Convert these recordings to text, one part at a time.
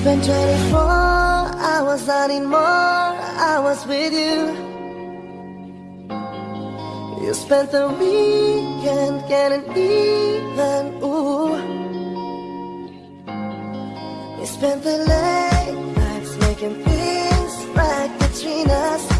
spent 24 hours, I need more hours with you. You spent the weekend getting even, ooh. You spent the late nights making things right between us.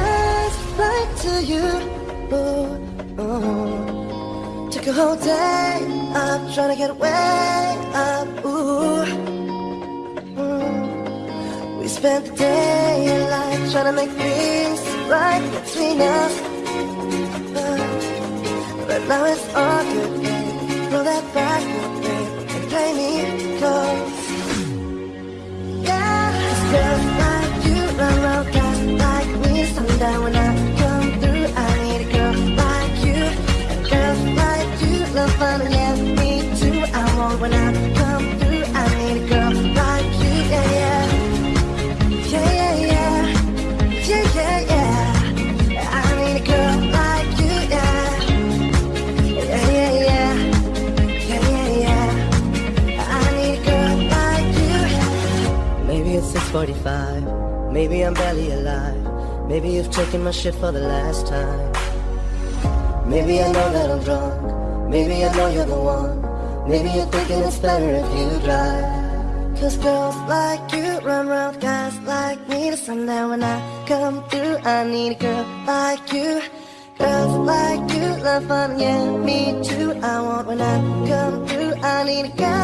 flight to you ooh, ooh. Took a whole day up trying to get way up ooh. Mm. We spent the day in life trying to make things right between us Uh, But now it's all good, Roll that back, babe And play me close when I come through I need a girl like you, yeah, yeah Yeah, yeah, yeah Yeah, I need a girl like you, Yeah, yeah, yeah Yeah, yeah, yeah I need a girl like you Maybe it's 645, maybe I'm barely alive. Maybe you've taken my shit for the last time. Maybe I know that I'm drunk, maybe I know you're the one. Maybe you're thinking it's better if you drive. Cause girls like you run around guys like me sundown when I come through. I need a girl like you. Girls like you love fun, yeah, me too. I want when I come through. I need a girl.